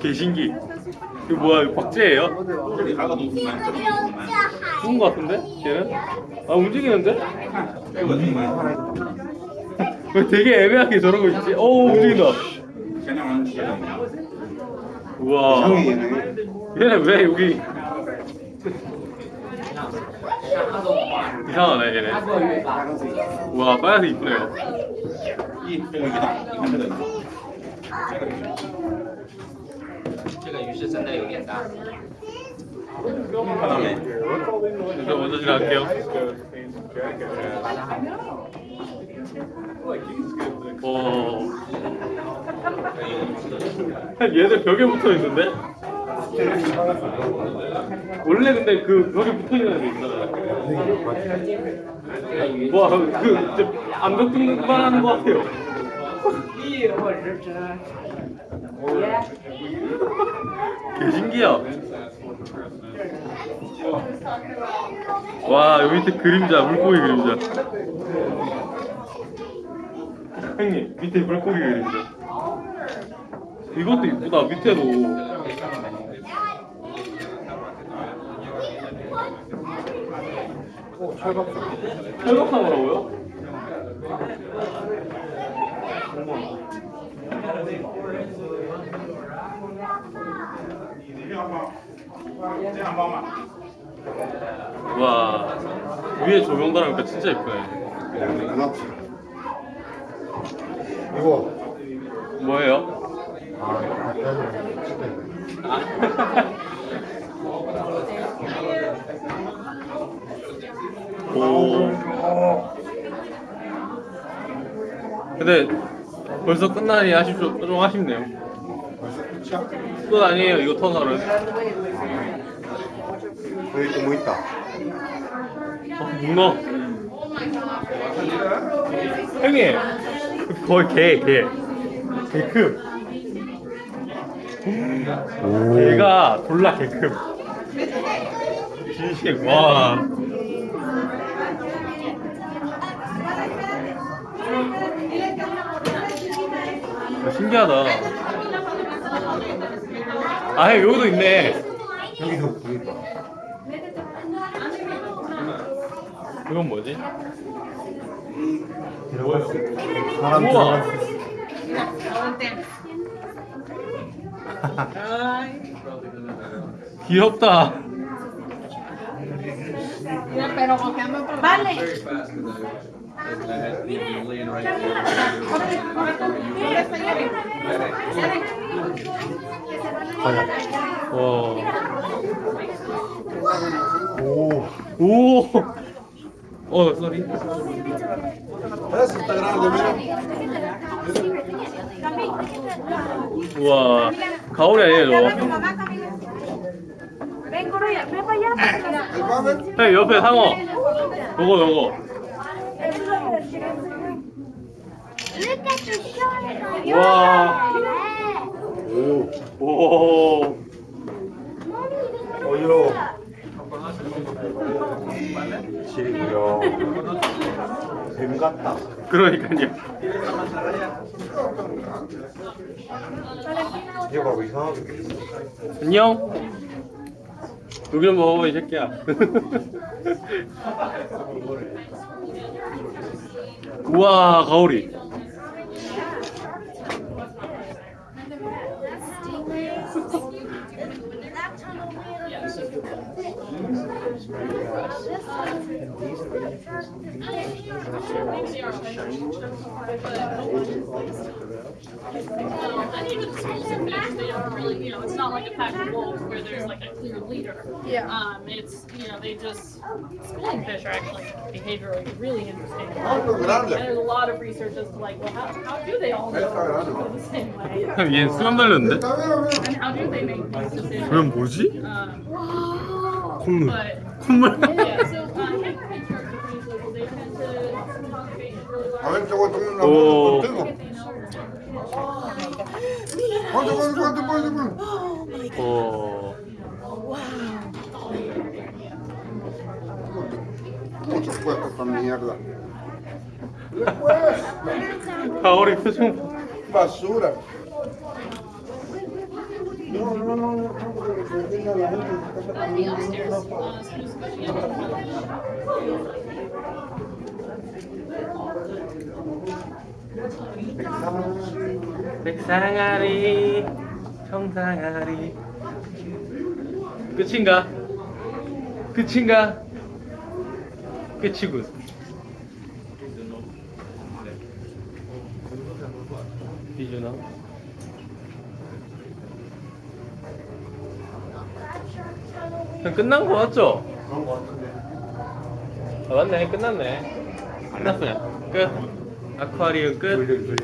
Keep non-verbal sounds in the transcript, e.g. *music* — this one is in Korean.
개신기 이거 뭐야 이거 박제예요? 죽은 거 같은데? 걔는? 아 움직이는데? 왜 되게 애매하게 저러고 있지? 오 움직인다 우와 얘네 왜 여기 이상하네 얘네 우와 빨간색 이쁘네요 이 이게 다 这个鱼，这个鱼。这个鱼是真的有点大。看到没？ 저 먼저 지나갈게요. 어. 얘들 벽에 붙어 있는데? 원래 근데 그 벽에 붙어 있는 애들 있잖아요. 와, 그, 진짜 암벽등반 하는 것 같아요. 개 신기야. 와, 여기 밑에 그림자, 물고기 그림자. 형님, 밑에 물고기 그림자. 이것도 이쁘다, 밑에도. 철갑상어라고요? 와, 위에 조명 달으니까 진짜 이쁘네. 이거 뭐예요? 아 오. 근데 벌써 끝나니 아쉽죠? 좀 아쉽네요. 끝 아니에요, 이거 터널은. 여기 또 뭐 있다 어, 문어. 형님, 거의 개, 개. 개 큼. 개가 졸라 개 큼. 진심, 와. 아, 신기하다. 아, 형, 여기도 있네. 여기도 뭐 있다 이건 뭐지? 사람 우와. 있어 *laughs* 귀엽다. 와. 오 오. 어, grande 우와. 가오리 아니에요, 저거? 형, 옆에 상어. 요거, 요거. 와. 오 오. 어지러워 지리고요 뱀 같다 그러니까요. 이거 봐봐 이상하게 안녕. 좀 먹어봐, 이 새끼야. 우와, 가오리. And even the smaller fish, they don't really, you know, it's not like a pack of wolves where there's like a clear leader. Yeah. Um, it's, you know, they just, schooling fish are actually behaviorally really interesting. And there's a lot of research as to like, well, how, how do they all know the same way? *laughs* 형, 얘는 수염 달렸는데? And how do they make these decisions? 그럼 뭐지? Um, 콧물. but, A ver, te voy a tomar una oh. contigo. Oh, my God. Oh. Wow. Mucho esta mierda. Ahora es basura. Uh. 백상아리 청상아리 끝인가? 끝인가? 끝이군 비주나 끝난 거 맞죠? 그런 거 같은데. 아 맞네 끝났네 끝났어요 끝 아쿠아리움 끝.